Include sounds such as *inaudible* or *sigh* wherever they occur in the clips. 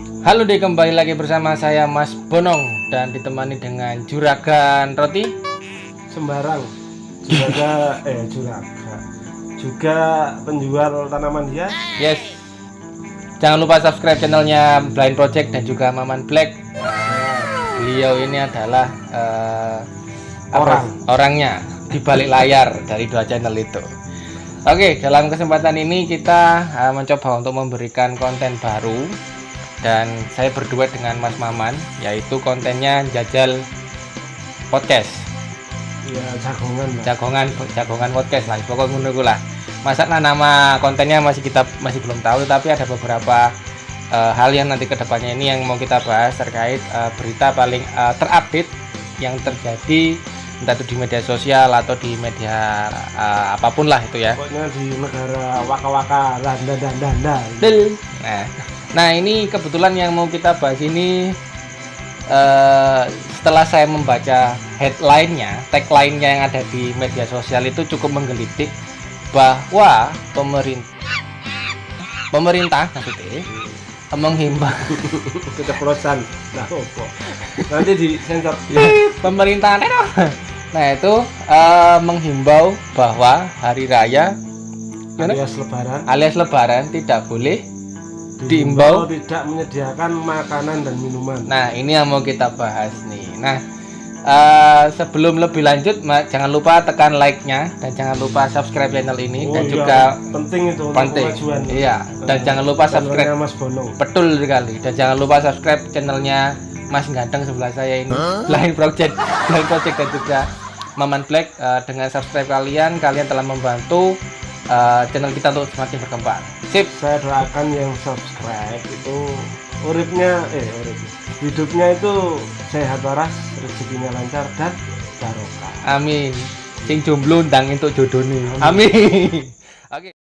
Halo deh kembali lagi bersama saya Mas Bonong dan ditemani dengan Juragan Roti? Sembarang. Juga *laughs* eh juraga. Juga penjual tanaman hias Yes. Jangan lupa subscribe channelnya Blind Project dan juga Maman Black. Beliau ini adalah apa- Orang. Orangnya di balik layar dari dua channel itu. Oke dalam kesempatan ini kita eh, mencoba untuk memberikan konten baru Dan saya berdua dengan Mas Maman Yaitu kontennya jajal podcast. Ya jagongan lah. Jagongan jagongan podcast lah pokoknya iku lah. Masa nah, nama kontennya masih kita masih belum tahu tapi ada beberapa eh, hal yang nanti ke depannya ini yang mau kita bahas terkait eh, berita paling eh, terupdate yang terjadi entah itu di media sosial atau di media eh, apa pun lah itu ya. Pokoknya di negara waka-waka landa dan danda Nah, nah ini kebetulan yang mau kita bahas ini eh, setelah saya membaca headline-nya, tagline-nya yang ada di media sosial itu cukup menggelitik bahwa pemerintah pemerintah maksudnya menghimbau *laughs* keceplosan. Nah nanti di sensor. Pemerintah nah itu eh, menghimbau bahwa hari raya alias lebaran. Alias lebaran tidak boleh diimbau tidak menyediakan makanan dan minuman Nah, ini yang mau kita bahas nih. Nah, eh, sebelum lebih lanjut, ma- jangan lupa tekan like-nya dan jangan lupa subscribe channel ini Oh dan iya, juga penting itu untuk penting. kemajuan Iya, dan Eh, jangan lupa subscribe. Mas Bonong Betul sekali. Dan jangan lupa subscribe channelnya Mas Ganteng sebelah saya ini. Blind Project, Blind Project dan juga Maman Black. Eh, dengan subscribe kalian, kalian telah membantu eh, channel kita untuk semakin berkembang. Sip. saya doakan yang subscribe itu uripnya eh urip hidupnya itu sehat waras rezekinya lancar dan barokah Amin. Sing jomblo ndang entuk jodone. Amin. *laughs* Oke.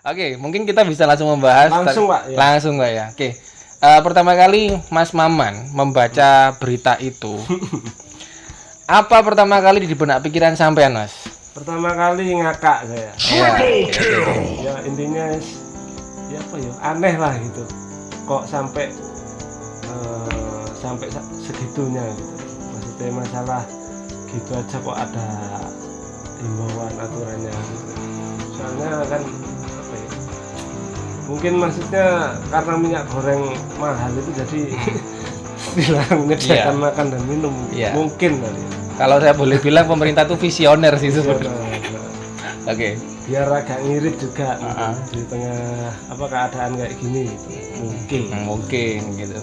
Oke, mungkin kita bisa langsung membahas langsung pak ya langsung Pak ya. Oke. Eh, pertama kali Mas Maman membaca berita itu. *laughs* apa pertama kali di benak pikiran sampean, Mas? pertama kali ngakak saya Ya, ya intinya is- ya apa ya aneh lah gitu kok sampai eh, sampai sa- segitunya gitu maksudnya masalah gitu aja kok ada himbauan aturannya gitu. soalnya kan mungkin maksudnya karena minyak goreng mahal itu jadi *laughs* dilarang menyediakan makan dan minum Iya. mungkin kali ya. Kalau saya boleh bilang pemerintah tuh visioner sih sebenarnya. nah. Oke. biar agak ngirit juga gitu, Ah, ah. di tengah apa keadaan kayak gini gitu. mungkin Hmm, Mungkin gitu.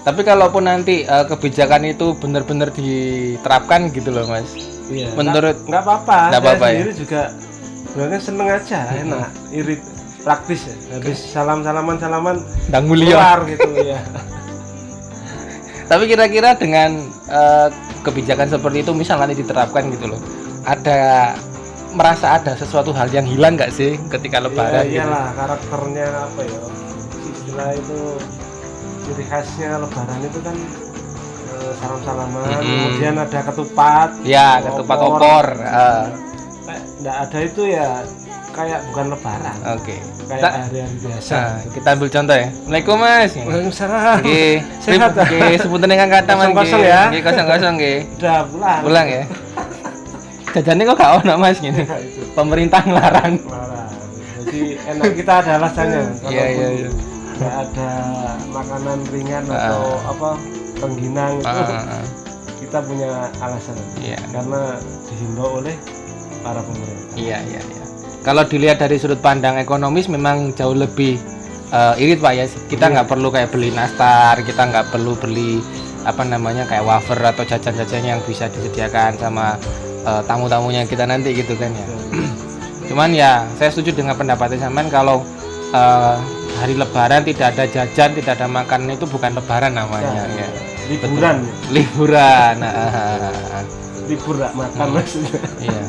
Tapi kalaupun nanti eh, kebijakan itu benar-benar diterapkan gitu loh, Mas. Iya. Menurut nggak apa-apa. Nggak Saya apa-apa ya? sendiri juga sebenarnya seneng aja, enak, irit, praktis ya. Habis salam salaman salaman Dang mulia. keluar gitu *laughs* ya. Tapi kira-kira dengan eh, kebijakan seperti itu misal nanti diterapkan gitu loh. Ada merasa ada sesuatu hal yang hilang nggak sih ketika lebaran ya, gitu? iyalah karakternya apa ya? Istilah itu ciri khasnya lebaran itu kan eh, salam salaman, Mm-mm. kemudian ada ketupat. Ya, ketupat opor. eh, Kayak Nggak ada itu ya kayak bukan lebaran, Oke. kayak Kita- hari-hari biasa. Nah, kita ambil contoh ya. Assalamualaikum Mas. Waalaikumsalam. Nggih, Sehat, nggih, sepunten ingkang kata Mas. Kosong-kosong nggih. ya. Nggih, kosong-kosong nggih. Udah pulang. Pulang ya. Jajannya kok gak ono Mas gini. Pemerintah ngelarang. Marah. Jadi enak kita ada alasannya. Iya, iya, iya. Nggak ada makanan ringan Ah. atau apa rengginang itu Ah, ah, ah. kita punya alasan. Iya. Karena dihimbau oleh para pemerintah. Iya, iya, iya. Kalau dilihat dari sudut pandang ekonomis memang jauh lebih eh, irit Pak ya. Kita Iya. nggak perlu kayak beli nastar, kita nggak perlu beli apa namanya kayak wafer atau jajan-jajan yang bisa disediakan sama eh, tamu-tamunya kita nanti gitu kan ya. *clears throat* Cuman ya saya setuju dengan pendapatnya sampean kalau eh, hari lebaran tidak ada jajan, tidak ada makanan itu bukan lebaran namanya Ya, ya. Liburan, Liburan. *laughs* Nah, ah, ah, ah. libur nggak makan Hmm. maksudnya. Iya.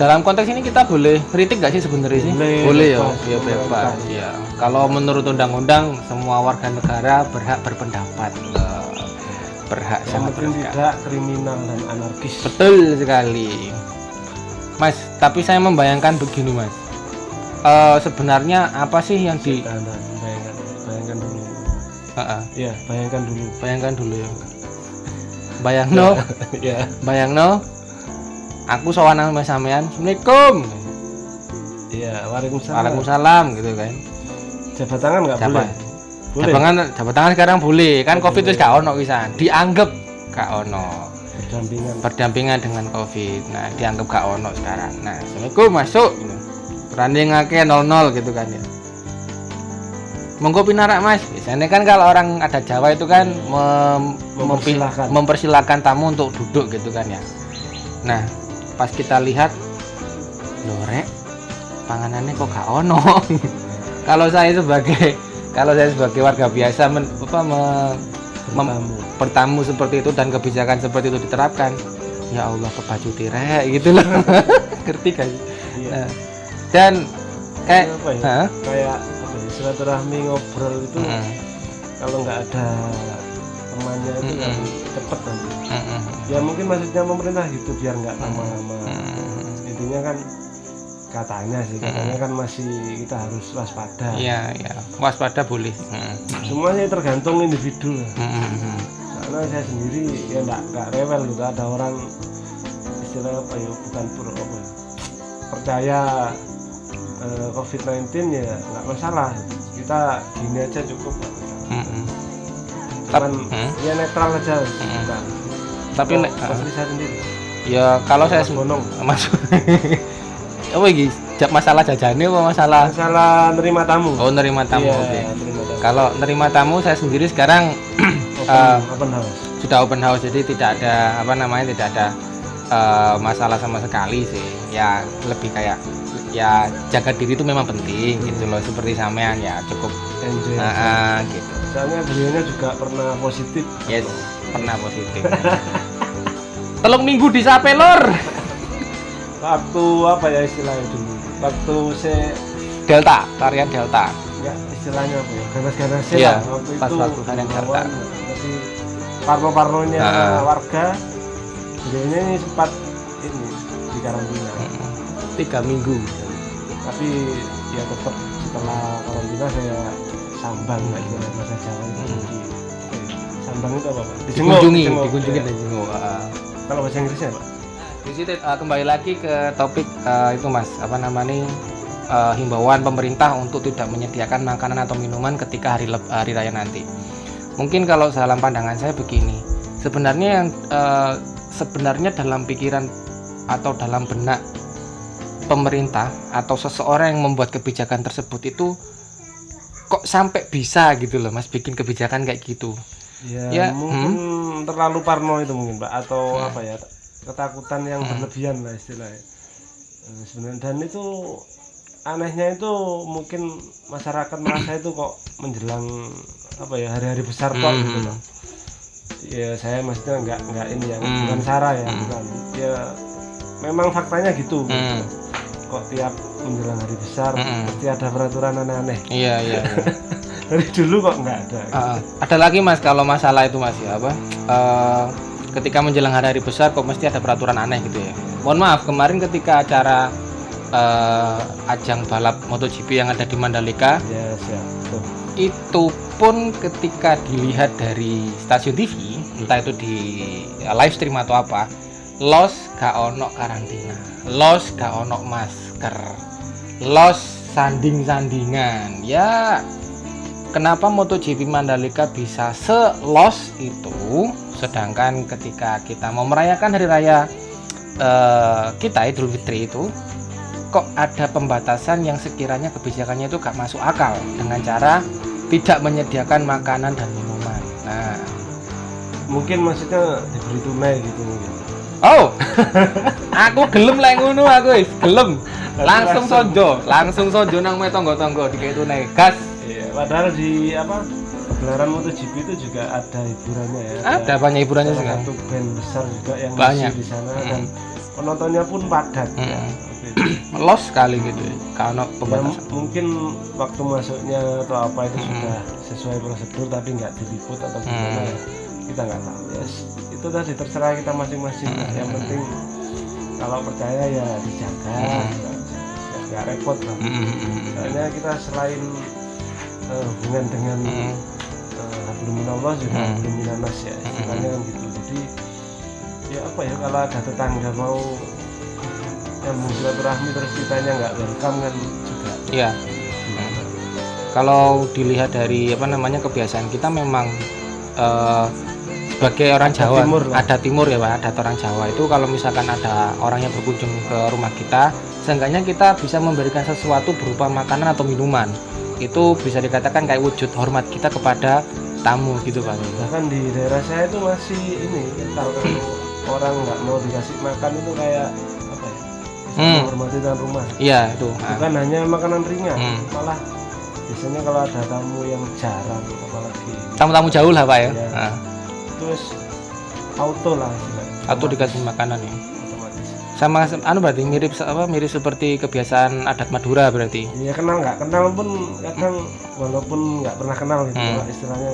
Dalam konteks ini kita boleh kritik nggak sih sebenarnya sih? Boleh, ya, bebas, ya boleh. bebas. Ya. Kalau menurut undang-undang semua warga negara berhak berpendapat, Eh, berhak yang sangat penting berhak. tidak kriminal dan anarkis Betul sekali, Mas. Tapi saya membayangkan begini, Mas. Eh, sebenarnya apa sih yang di? Bayangkan bayangkan dulu Eh, eh, ya bayangkan dulu bayangkan dulu ya. *laughs* Bayangno, ya bayangno. Aku sowan sama sampean. Assalamualaikum. ya waalaikumsalam Waalaikumsalam gitu kan. jabat tangan nggak boleh boleh Jabat tangan, jabat tangan sekarang boleh. Kan Covid itu gak ono wisan. Dianggap gak ono. berdampingan Berdampingan dengan Covid. Nah, dianggap gak ono sekarang. Nah, Assalamualaikum masuk gitu. Berani ngake 00 gitu kan ya. Monggo pinarak Mas. Biasanya kan kalau orang ada Jawa itu kan mem- Mempersilahkan. mempersilahkan tamu untuk duduk gitu kan ya. Nah, pas kita lihat lorek panganannya kok gak ono. *laughs* kalau saya sebagai kalau saya sebagai warga biasa men, apa, me- Mem- bertamu. seperti itu dan kebijakan seperti itu diterapkan ya Allah kebacu tirek gitu loh. *laughs* Ngerti kan iya. Nah, dan kayak apa ya? kayak apa ya, silaturahmi ngobrol itu Mm, kalau nggak ada temannya itu kan Mm-mm. Cepet nanti. Mm, mm, ya mungkin maksudnya pemerintah gitu biar nggak lama-lama. Mm. intinya kan katanya sih katanya kan masih kita harus waspada. Iya iya. Waspada boleh. Mm, semuanya tergantung individu. Lah mm, mm, mm. karena saya sendiri ya nggak nggak rewel gitu. Ada orang istilah apa ya bukan pura apa ya, percaya eh, COVID-19 ya nggak masalah. Kita gini aja cukup mm. Cuman Hmm. ya netral aja. Hmm. kita tapi le- pasti saya sendiri. Ya kalau saya *laughs* Mas Bonong masuk apa iki Ja- masalah jajane apa masalah? Masalah nerima tamu. Oh nerima tamu Iya, oke. tamu. Kalau nerima tamu saya sendiri sekarang *clears throat* open, eh, open house. sudah open house jadi tidak ada apa namanya tidak ada eh, masalah sama sekali sih. Ya lebih kayak ya jaga diri itu memang penting gitu loh seperti sampean ya cukup. Enjoy Nah, ah, gitu. Soalnya beliaunya juga pernah positif. Yes pernah positif. *laughs* Telung minggu di sape lor. Waktu apa ya istilahnya dulu? Waktu saya delta varian delta. Ya istilahnya apa ya? Ganas-ganas Iya, lah waktu pas itu waktu varian Delta. tapi parno-parnonya Ah. warga. Beliaunya ini sempat ini di karantina tiga minggu tapi ya tetap setelah karantina saya sambang lah istilah bahasa Jawa itu Hmm. di- sambang itu apa pak? Dikunjungi dijenguk, dikunjungi ya. dan jenguk ah. kalau bahasa Inggrisnya? Pak di situ uh, kembali lagi ke topik uh, itu mas. Apa namanya uh, himbauan pemerintah untuk tidak menyediakan makanan atau minuman ketika hari leb- hari raya nanti. Mungkin kalau dalam pandangan saya begini sebenarnya yang uh, sebenarnya dalam pikiran atau dalam benak pemerintah atau seseorang yang membuat kebijakan tersebut itu kok sampai bisa gitu loh mas bikin kebijakan kayak gitu ya, Ya, mungkin terlalu parno itu mungkin pak atau Hmm. apa ya ketakutan yang Hmm. berlebihan lah istilahnya Eh, sebenarnya dan itu anehnya itu mungkin masyarakat merasa itu kok menjelang apa ya hari-hari besar kok Hmm. gitu loh ya saya maksudnya nggak nggak ini ya Hmm. bukan sarah ya Hmm. bukan ya memang faktanya gitu, gitu. Kok tiap menjelang hari besar Hmm. pasti ada peraturan aneh-aneh. Iya iya, iya. *laughs* dari dulu kok nggak ada. Ah, ada lagi mas kalau masalah itu mas ya apa? Eh, ketika menjelang hari-hari besar kok mesti ada peraturan aneh gitu ya. Mohon maaf kemarin ketika acara eh, ajang balap MotoGP yang ada di Mandalika ya siap tuh itu pun ketika dilihat dari stasiun TV entah itu di ya, live stream atau apa los gak ono karantina. Los gak ono masker. Los sanding-sandingan. Ya kenapa MotoGP Mandalika bisa selos itu? Sedangkan ketika kita mau merayakan hari raya eh, kita Idul Fitri itu kok ada pembatasan yang sekiranya kebijakannya itu gak masuk akal dengan cara tidak menyediakan makanan dan minuman. Nah. Mungkin maksudnya diberi tunai gitu oh *laughs* aku gelem lah ngono aku wis gelem langsung sojo langsung sojo nang me tonggo-tonggo dikei tunai gas Iya, padahal di apa gelaran MotoGP itu juga ada hiburannya ya. ada banyak hiburannya sekarang satu band besar juga yang Banyak. di sana Mm. dan penontonnya pun padat. ya. Mm. *clears throat* los sekali gitu ya kalau ya, pembatasan mungkin waktu masuknya atau apa itu Mm-mm. sudah sesuai prosedur tapi nggak diliput atau gimana Mm. ya kita nggak tahu ya itu tadi terserah kita masing-masing lah. yang penting kalau percaya ya dijaga Mm. gitu. Ya, nggak repot lah Mm, mm, mm, mm. soalnya kita selain eh, hubungan dengan uh, hablum minallah juga Hmm. hablum minanas ya istilahnya kan gitu jadi ya apa ya kalau ada tetangga mau nyambung silaturahmi terus kitanya nggak welcome kan juga iya kalau dilihat dari apa namanya kebiasaan kita memang eh, sebagai orang Jawa timur ada timur ya pak. Ada orang Jawa. Itu kalau misalkan ada orang yang berkunjung ke rumah kita seenggaknya kita bisa memberikan sesuatu berupa makanan atau minuman. Itu bisa dikatakan kayak wujud hormat kita kepada tamu gitu pak. Bahkan di daerah saya itu masih ini kalau orang nggak mau dikasih makan itu kayak apa ya Hmm. menghormati tuan rumah. Iya itu. Ah. bukan hanya makanan ringan Hmm. malah biasanya kalau ada tamu yang jarang apalagi tamu-tamu jauh lah pak ya. Iya. Ah, terus auto lah atau dikasih makanan ya otomatis sama anu berarti mirip apa mirip seperti kebiasaan adat Madura berarti Iya kenal nggak kenal pun kadang walaupun nggak pernah kenal gitu Hmm. istilahnya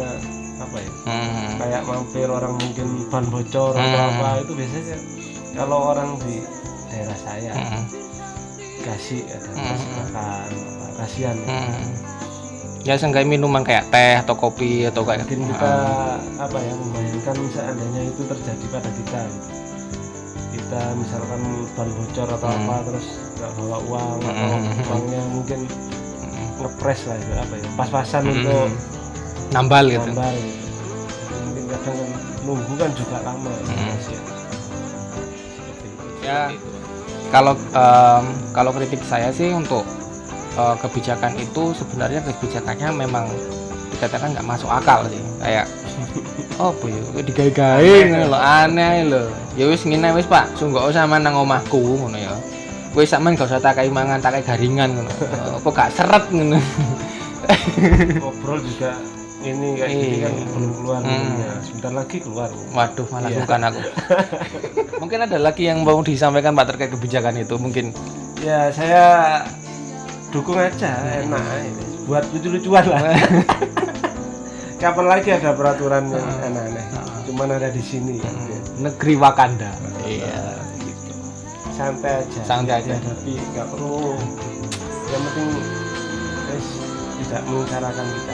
apa ya Hmm. kayak mampir orang mungkin ban bocor atau Hmm. apa itu biasanya kalau orang di daerah saya Hmm. kasih ada Hmm. kasih makan kasihan ya. Hmm. Ya seenggaknya minuman kayak teh atau kopi atau kayak mungkin kita apa ya membayangkan seandainya itu terjadi pada kita gitu. kita misalkan ban bocor atau Hmm. apa terus nggak bawa uang atau Hmm. uangnya mungkin Hmm. ngepres lah itu apa ya pas-pasan Hmm. untuk nambal gitu gambar gitu. Mungkin kadang kan nunggu kan juga lama ya, Hmm. Ya. Ya. kalau em, kalau kritik saya sih untuk eh, kebijakan itu sebenarnya kebijakannya memang dikatakan nggak masuk akal sih kayak *laughs* oh bu ya digawe-gawe ngono lho aneh lho ya wis ngene wis Pak sungguh usah nang omahku ngono ya wis sampean gak usah takai mangan takai garingan ngono *laughs* apa gak seret ngono *laughs* ngobrol juga ini kayak gini kan Iya. belum keluar Hmm. minumnya. sebentar lagi keluar Waduh, malah Iya. bukan aku. mungkin ada lagi yang mau disampaikan Pak terkait kebijakan itu mungkin. ya saya dukung aja enak ini. buat lucu-lucuan lah *laughs* kapan lagi ada peraturan yang aneh-aneh cuman ada di sini kan ya. Negeri Wakanda. Iya. gitu. santai aja Santai aja. tapi nggak perlu yang penting guys tidak mengutarakan kita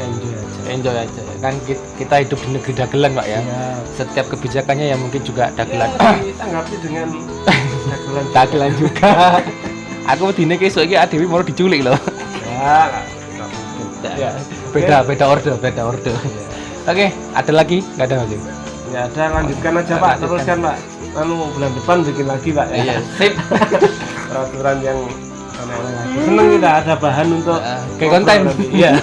enjoy aja Enjoy aja. Kan ki- kita hidup di negeri dagelan, Pak ya. ya, Setiap kebijakannya ya mungkin juga dagelan. ya ditanggapi dengan dagelan *laughs* dagelan juga. *laughs* aku dine kesuk iki adewi mau diculik loh. ya ya Beda beda order, beda order. Oke, ada lagi? Enggak ada lagi. ya ada lanjutkan aja pak Lanjutkan. teruskan pak lalu bulan depan bikin lagi pak ya Iya, sip. *laughs* peraturan yang aneh-aneh lagi seneng kita ada bahan untuk Ah, kayak konten. iya *laughs*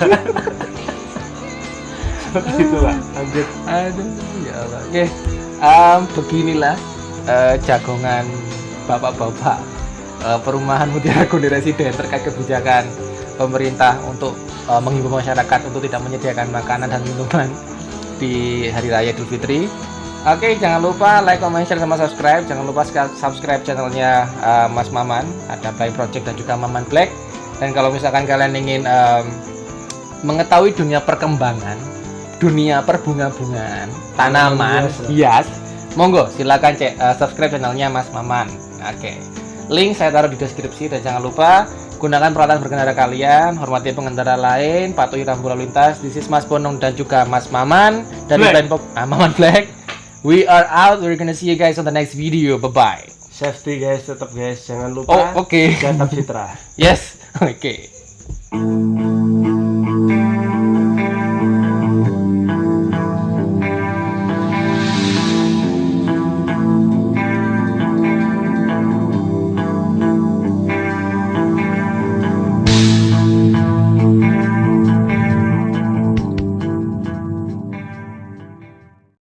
seperti itu pak lanjut Aduh, ya Allah. Oke, em, beginilah eh, jagongan bapak-bapak eh, perumahan Mutiara Kundi Residen terkait kebijakan pemerintah untuk eh, menghimbau masyarakat untuk tidak menyediakan makanan dan minuman di Hari Raya Idul Fitri. Oke, jangan lupa like, comment, share, sama subscribe. Jangan lupa subscribe channelnya eh, Mas Maman, ada Play Project dan juga Maman Black. Dan kalau misalkan kalian ingin em, mengetahui dunia perkembangan, dunia perbunga-bungaan, tanaman, hias monggo silakan cek eh, subscribe channelnya Mas Maman. Oke, link saya taruh di deskripsi dan jangan lupa gunakan peralatan berkendara kalian, hormati pengendara lain, patuhi rambu lalu lintas. This is Mas Bonong dan juga Mas Maman dari. Blind Pop, ah, Maman Black. We are out. We're gonna see you guys on the next video. Bye bye. safety guys tetap guys jangan lupa Oh, oke. jaga citra *laughs* Yes. Oke.